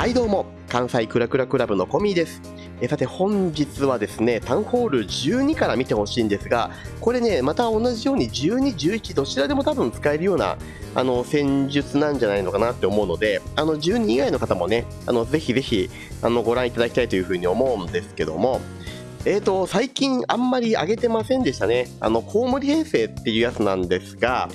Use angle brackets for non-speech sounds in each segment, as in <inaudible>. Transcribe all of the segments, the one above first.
はいどうも関西クラクラクラブのコミーですえさて本日はですねタウンホール12から見てほしいんですがこれねまた同じように12、11どちらでも多分使えるようなあの戦術なんじゃないのかなって思うのであの12以外の方もねあのぜひぜひあのご覧いただきたいというふうに思うんですけどもえーと、最近あんまり上げてませんでしたね。あの、コウモリ編成っていうやつなんですが、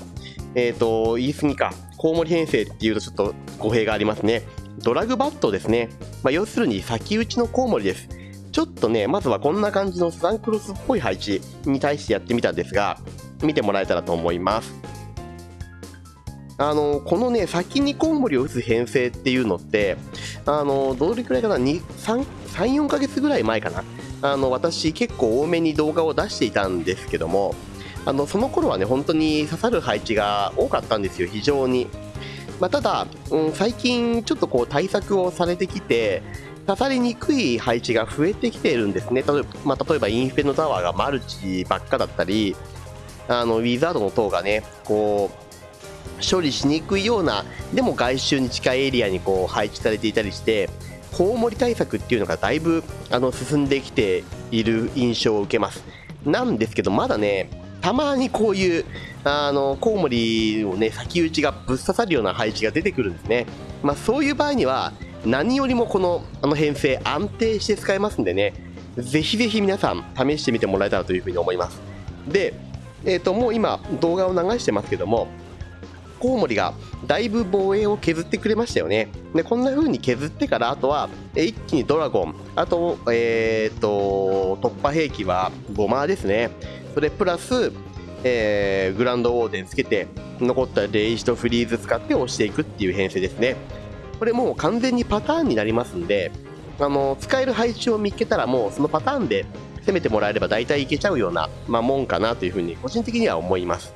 えっ、ー、と、言い過ぎか。コウモリ編成っていうとちょっと語弊がありますね。ドラグバットですね。まあ、要するに先打ちのコウモリです。ちょっとね、まずはこんな感じのスザンクロスっぽい配置に対してやってみたんですが、見てもらえたらと思います。あの、このね、先にコウモリを打つ編成っていうのって、あの、どれくらいかな、2、3、3、4ヶ月ぐらい前かな？あの、私結構多めに動画を出していたんですけども、あの、その頃はね、本当に刺さる配置が多かったんですよ、非常に。まあ、ただ、うん、最近ちょっとこう対策をされてきて、刺さりにくい配置が増えてきているんですね。例えば、まあ、例えばインフェのタワーがマルチばっかだったり、あのウィザードの塔がね、こう、処理しにくいような、でも外周に近いエリアにこう配置されていたりして、コウモリ対策っていうのがだいぶあの進んできている印象を受けます。なんですけど、まだね、たまにこういう、あの、コウモリをね、先打ちがぶっ刺さるような配置が出てくるんですね。まあ、そういう場合には、何よりもこの、あの編成安定して使えますんでね、ぜひぜひ皆さん試してみてもらえたらというふうに思います。で、え、ー、と、もう今動画を流してますけども、コウモリがだいぶ防衛を削ってくれましたよね。で、こんな風に削ってから、あとは、一気にドラゴン、あと、えっ、ー、と、突破兵器はゴマですね。それプラス、えー、グランドウォーデンつけて残ったレイジとフリーズ使って押していくっていう編成ですね。これもう完全にパターンになりますんであの使える配置を見つけたらもうそのパターンで攻めてもらえれば大体いけちゃうような、まあ、もんかなというふうに個人的には思います。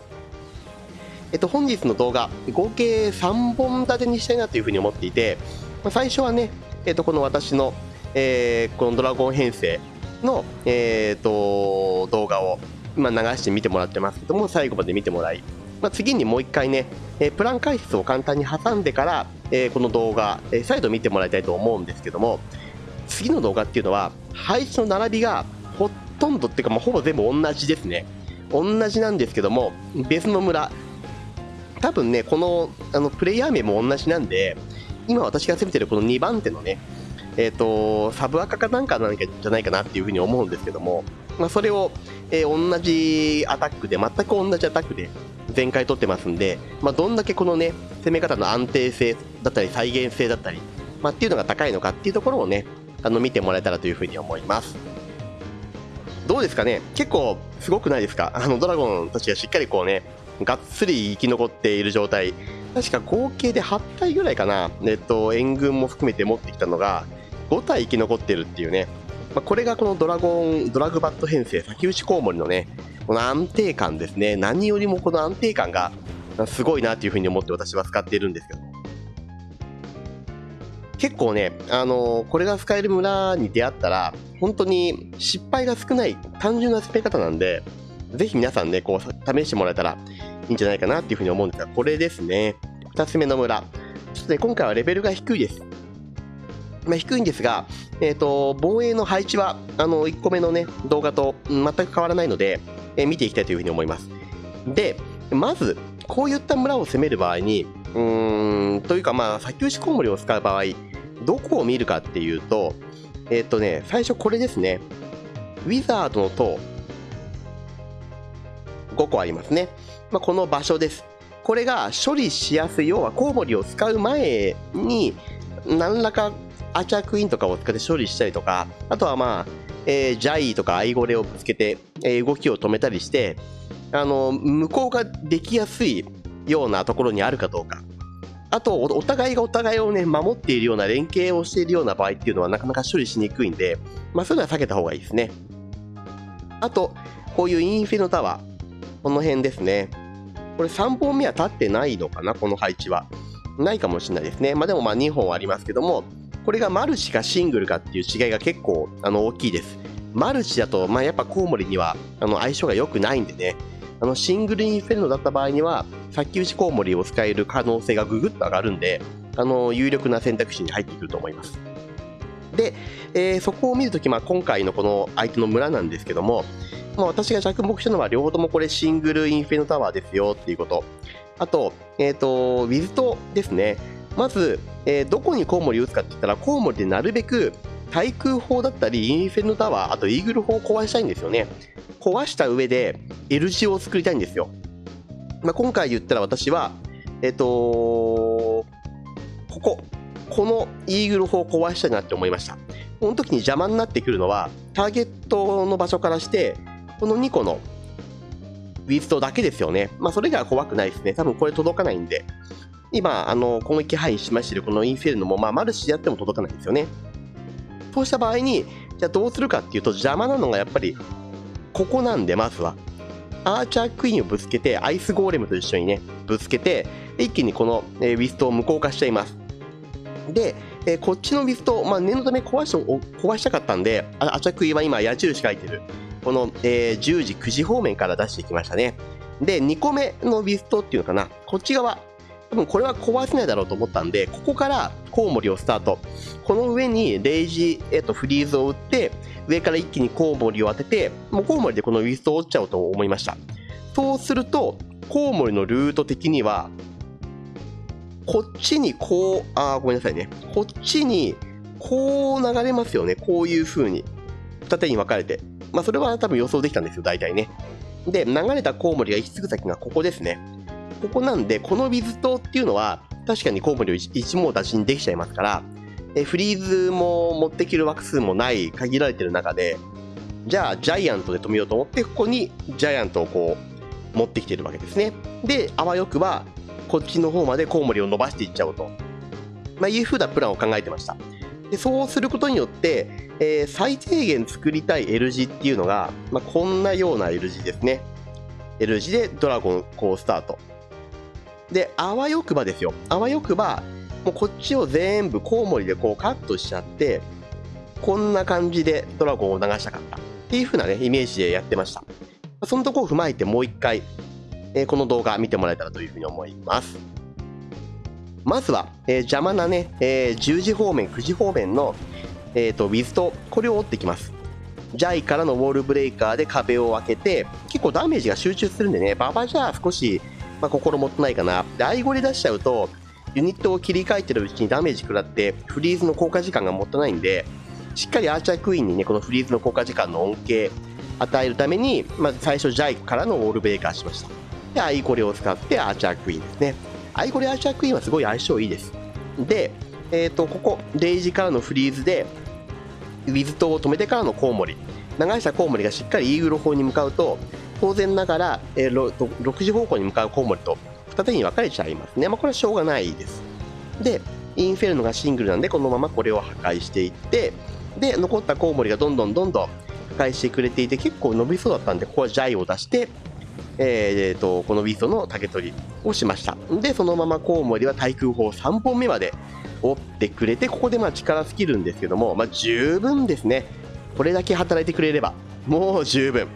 えっと、本日の動画、合計3本立てにしたいなというふうに思っていて、まあ、最初はね、えっと、この私の、えー、このドラゴン編成の、えー、と動画を今流して見てもらってますけども、最後まで見てもらい、まあ、次にもう一回ね、え、プラン解説を簡単に挟んでから、え、この動画、え、再度見てもらいたいと思うんですけども、次の動画っていうのは、配置の並びがほとんどっていうか、まあ、ほぼ全部同じですね。同じなんですけども、別の村、多分ね、このあのプレイヤー名も同じなんで、今私が攻めてるこの2番手のね、えっ、ー、と、サブアカかなんかなんかじゃないかなっていうふうに思うんですけども、まあ、それを、えー、同じアタックで、全く同じアタックで全開取ってますんで、まあ、どんだけこのね、攻め方の安定性だったり、再現性だったり、まあ、っていうのが高いのかっていうところをね、あの見てもらえたらというふうに思います。どうですかね？結構すごくないですか？あのドラゴンたちがしっかりこうね、がっつり生き残っている状態。確か合計で8体ぐらいかな、えっと、援軍も含めて持ってきたのが、5体生き残ってるっていうね、まあ、これがこのドラゴン、ドラグバット編成、先打ちコウモリのね、この安定感ですね。何よりもこの安定感がすごいなというふうに思って私は使っているんですけど。結構ね、あのー、これが使える村に出会ったら、本当に失敗が少ない単純な攻め方なんで、ぜひ皆さんね、こう、試してもらえたらいいんじゃないかなっていうふうに思うんですが、これですね。2つ目の村。ちょっとね、今回はレベルが低いです。まあ、低いんですが、えーと、防衛の配置はあの1個目の、ね、動画と全く変わらないので、えー、見ていきたいというふうに思います。で、まず、こういった村を攻める場合に、うーん、というか、まあ、先打ちコウモリを使う場合、どこを見るかっていうと、えっ、ー、とね、最初これですね。ウィザードの塔、5個ありますね。まあ、この場所です。これが処理しやすい、要はコウモリを使う前に、何らかアーチャークイーンとかを使って処理したりとか、あとはまあ、えー、ジャイとかアイゴレをぶつけて、えー、動きを止めたりして、あの、向こうができやすいようなところにあるかどうか。あと、お互いがお互いをね、守っているような連携をしているような場合っていうのはなかなか処理しにくいんで、まあそういうのは避けた方がいいですね。あと、こういうインフィノタワー。この辺ですね。これ3本目は立ってないのかな、この配置は。ないかもしれないですね。まあでもまあ2本ありますけども、これがマルチかシングルかっていう違いが結構あの大きいです。マルチだと、まあ、やっぱコウモリにはあの相性が良くないんでね、あのシングルインフェルノだった場合には、先打ちコウモリを使える可能性がぐぐっと上がるんで、あの有力な選択肢に入ってくると思います。で、えー、そこを見るとき、まあ、今回のこの相手の村なんですけども、まあ、私が着目したのは両方ともこれシングルインフェルノタワーですよっていうこと。あと、えっ、ー、と、ウィズトですね。まず、えー、どこにコウモリ打つかって言ったら、コウモリでなるべく対空砲だったり、インフェルノタワー、あとイーグル砲を壊したいんですよね。壊した上で L 字を作りたいんですよ。まあ、今回言ったら私は、えっ、ー、とここ、このイーグル砲を壊したいなって思いました。この時に邪魔になってくるのは、ターゲットの場所からして、この2個のウィズトだけですよね。まあ、それが怖くないですね。多分これ届かないんで。今、あの、攻撃範囲しましてるこのインフェルノも、まあ、マルチでやっても届かないんですよね。そうした場合に、じゃあどうするかっていうと、邪魔なのがやっぱり、ここなんで、まずは。アーチャークイーンをぶつけて、アイスゴーレムと一緒にね、ぶつけて、一気にこの、えウィストを無効化しちゃいます。で、えこっちのウィスト、まあ、念のため壊し壊したかったんで、アーチャークイーンは今矢印書いてる。この、えー、10時、9時方面から出していきましたね。で、2個目のウィストっていうのかな、こっち側、多分これは壊せないだろうと思ったんで、ここからコウモリをスタート。この上にレイジ、えっと、フリーズを打って、上から一気にコウモリを当てて、もうコウモリでこのウィストを打っちゃおうと思いました。そうすると、コウモリのルート的には、こっちにこう、あごめんなさいね。こっちにこう流れますよね。こういう風に。二手に分かれて。まあ、それは多分予想できたんですよ、大体ね。で、流れたコウモリが行き着く先がここですね。ここなんで、このウィズ島っていうのは、確かにコウモリを一網打尽にできちゃいますから、えフリーズも持ってきる枠数もない限られてる中で、じゃあジャイアントで止めようと思って、ここにジャイアントをこう持ってきてるわけですね。で、あわよくば、こっちの方までコウモリを伸ばしていっちゃおうと、まあ、いうふうなプランを考えてました。でそうすることによって、えー、最低限作りたい L 字っていうのが、まあ、こんなような L 字ですね。L 字でドラゴンこうスタート。で、あわよくばですよ。あわよくば、もうこっちを全部コウモリでこうカットしちゃって、こんな感じでドラゴンを流したかった。っていう風なね、イメージでやってました。そのとこを踏まえてもう一回、えー、この動画見てもらえたらというふうに思います。まずは、えー、邪魔なね、えー、10時方面、9時方面の、えーと、ウィズと、これを折っていきます。ジャイからのウォールブレイカーで壁を開けて、結構ダメージが集中するんでね、馬場じゃ少し、まあ、心もってないかな。で、アイゴリ出しちゃうと、ユニットを切り替えてるうちにダメージ食らって、フリーズの効果時間がもったいないんで、しっかりアーチャークイーンにね、このフリーズの効果時間の恩恵与えるために、まず最初ジャイクからのウォールブレイカーしました。で、アイゴリを使ってアーチャークイーンですね。アイゴリアーチャークイーンはすごい相性いいです。で、えっ、ー、と、ここ、レイジからのフリーズで、ウィズ塔を止めてからのコウモリ。流したコウモリがしっかりイーグル砲に向かうと、当然ながら、えー、6時方向に向かうコウモリと二手に分かれちゃいますね。まあ、これはしょうがないです。で、インフェルノがシングルなんで、このままこれを破壊していって、で、残ったコウモリがどんどんどんどん破壊してくれていて、結構伸びそうだったんで、ここはジャイを出して、えー、とこのウィストの竹取りをしましたでそのままコウモリは対空砲3本目まで折ってくれてここでまあ力尽きるんですけども、まあ、十分ですねこれだけ働いてくれればもう十分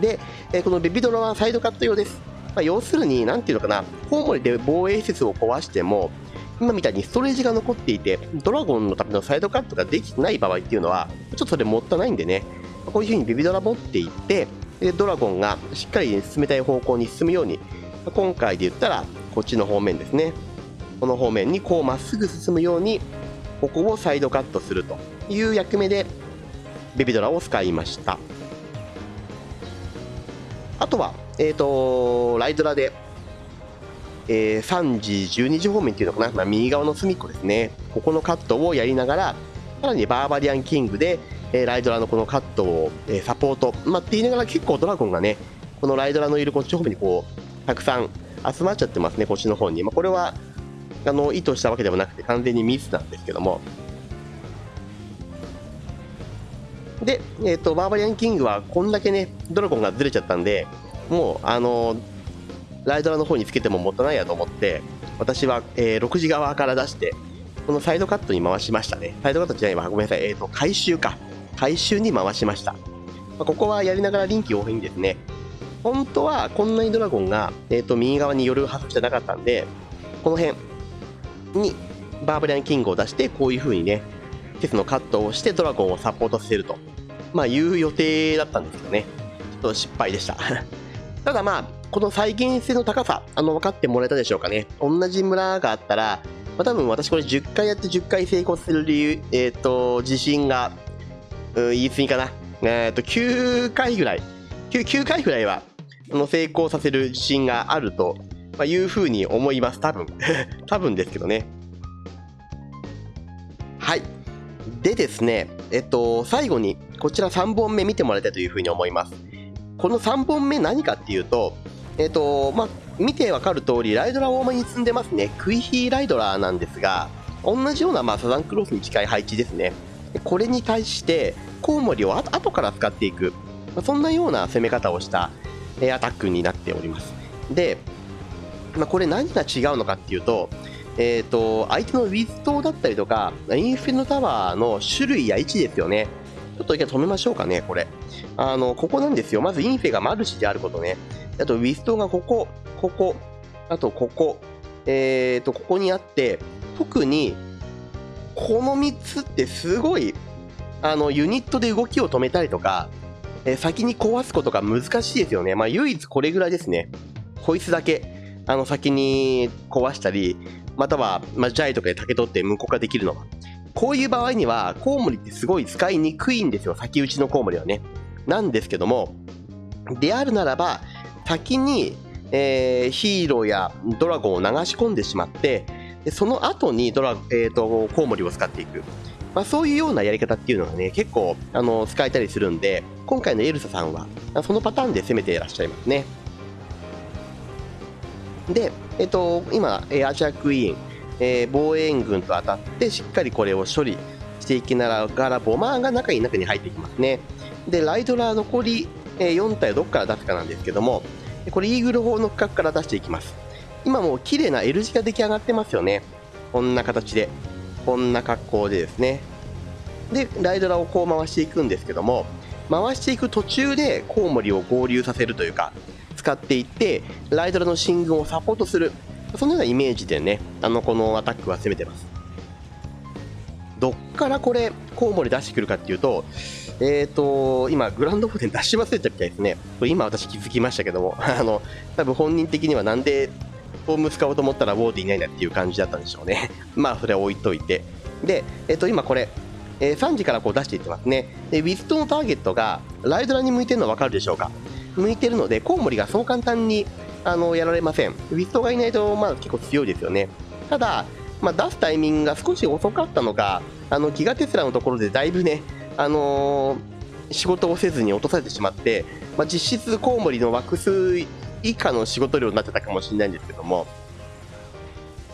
で、え、このベビドラはサイドカット用です、まあ、要するに何ていうのかなコウモリで防衛施設を壊しても今みたいにストレージが残っていてドラゴンのためのサイドカットができてない場合っていうのはちょっとそれもったいないんでね。こういう風にベビドラ持っていってでドラゴンがしっかり進めたい方向に進むように今回で言ったらこっちの方面ですね。この方面にこうまっすぐ進むようにここをサイドカットするという役目でベビドラを使いました。あとは、えーと、ライドラで、えー、3時12時方面っていうのかな、まあ、右側の隅っこですねここのカットをやりながらさらにバーバリアンキングでえー、ライドラのこのカットを、えー、サポート、まあ、って言いながら結構ドラゴンがね、このライドラのいるこっち方面にこう、たくさん集まっちゃってますね、こっちの方に。まあ、これは、あの、意図したわけではなくて完全にミスなんですけども。で、えっ、ー、と、バーバリアンキングはこんだけね、ドラゴンがずれちゃったんで、もう、あのライドラの方につけてももたないやと思って、私は、えー、6時側から出して、このサイドカットに回しましたね。サイドカットじゃないわ、ごめんなさい。えっ、ー、と、回収か。回収に回しました。まあ、ここはやりながら臨機応変にですね、本当はこんなにドラゴンが、えー、と右側に寄るはずじゃなかったんで、この辺にバーバリアンキングを出してこういう風にねテスのカットをしてドラゴンをサポートさせるとまあいう予定だったんですけどねちょっと失敗でした <laughs> ただまあこの再現性の高さあの分かってもらえたでしょうかね同じ村があったらまあ、多分私これ10回やって10回成功する理由、えっ、ー、と、自信が、うん、言い過ぎかな。えっ、ー、と、9回ぐらい、9, 9回ぐらいは、あの、成功させる自信があると、まあ、いうふうに思います。多分。<laughs> 多分ですけどね。でですね、えっと、最後に、こちら3本目見てもらいたいというふうに思います。この3本目何かっていうと、えっと、まあ、見てわかる通り、ライドラー多めに積んでますね。クイヒーライドラーなんですが、同じような、まあ、サザンクロスに近い配置ですね。これに対して、コウモリを後から使っていく、まあ、そんなような攻め方をしたえアタックになっております。で、まあ、これ何が違うのかっていうと、えーと、相手のウィズ島だったりとか、インフィノタワーの種類や位置ですよね。ちょっと一回止めましょうかね、これ。あの、ここなんですよ。まずインフェがマルチであることね。あと、ウィストがここ、ここ、あとここ、えーと、ここにあって、特に、この3つってすごい、あの、ユニットで動きを止めたりとか、えー、先に壊すことが難しいですよね。まあ、唯一これぐらいですね。こいつだけ、あの、先に壊したり、または、まあ、ジャイとかで竹取って無効化できるのは。こういう場合には、コウモリってすごい使いにくいんですよ。先打ちのコウモリはね。なんですけども、であるならば、先に、えー、ヒーローやドラゴンを流し込んでしまってでその後にドラ、えーと、コウモリを使っていく、まあ、そういうようなやり方っていうのがね結構あの使えたりするんで今回のエルサさんはそのパターンで攻めていらっしゃいますねで、えっ、と、今、え、アジアクイーン、えー、防衛軍と当たってしっかりこれを処理していきながらボマーが中に中に入ってきますね。でライドラー残り、え4体をどこから出すかなんですけどもこれイーグル砲の区画から出していきます。今もう綺麗な L 字が出来上がってますよね。こんな形で。こんな格好でですね。でライドラをこう回していくんですけども回していく途中でコウモリを合流させるというか使っていってライドラの進軍をサポートするそのようなイメージでねあのこのアタックは攻めてますどっからこれコウモリ出してくるかっていうとえっ、ー、と、今、グランドフォー出し忘れたみたいですね。これ今私気づきましたけども、<laughs> あの、多分本人的にはなんでフォーム使おうと思ったらウォーディいないんだっていう感じだったんでしょうね。<laughs> まあ、それは置いといて。で、えっ、ー、と、今これ、えー、3時からこう出していってますね。で、ウィストのターゲットがライドラに向いてるのわかるでしょうか？向いてるので、コウモリがそう簡単にあのやられません。ウィストがいないと、まあ結構強いですよね。ただ、まあ、出すタイミングが少し遅かったのか、あのギガテスラのところでだいぶね、あのー、仕事をせずに落とされてしまって、まあ、実質コウモリの枠数以下の仕事量になってたかもしれないんですけども、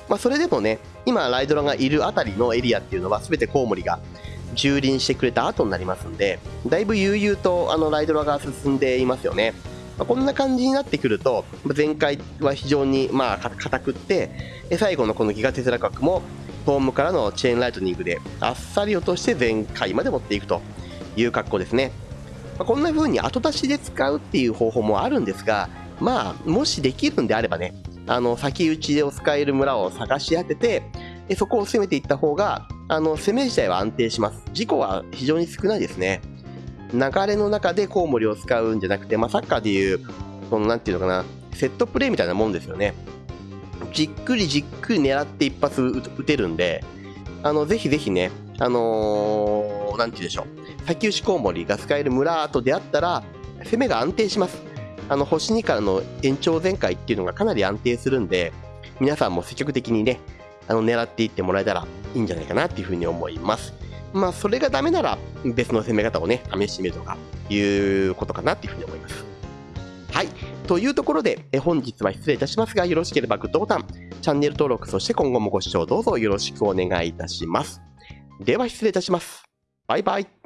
まあ、それでもね、今ライドラがいるあたりのエリアっていうのは全てコウモリが蹂躙してくれた後になりますんで、だいぶ悠々とあのライドラが進んでいますよね。まあ、こんな感じになってくると、前回は非常にまあ硬くって、最後のこのギガテスラ角もホームからのチェーンライトニングであっさり落として全開まで持っていくという格好ですね。まあ、こんな風に後出しで使うっていう方法もあるんですが、まあ、もしできるんであればね、あの、先打ちを使える村を探し当てて、そこを攻めていった方が、あの、攻め自体は安定します。事故は非常に少ないですね。流れの中でコウモリを使うんじゃなくて、まあ、サッカーでいう、その、なんていうのかな、セットプレーみたいなもんですよね。じっくりじっくり狙って一発撃てるんで、あの、ぜひぜひね、あのー、なんて言うでしょう。先打ちコウモリが使える村と出会ったら、攻めが安定します。あの、星2からの延長全開っていうのがかなり安定するんで、皆さんも積極的にね、あの、狙っていってもらえたらいいんじゃないかなっていうふうに思います。まあ、それがダメなら、別の攻め方をね、試してみるとか、いうことかなっていうふうに思います。はい。というところで、え本日は失礼いたしますが、よろしければグッドボタン、チャンネル登録、そして今後もご視聴どうぞよろしくお願いいたします。では失礼いたします。バイバイ。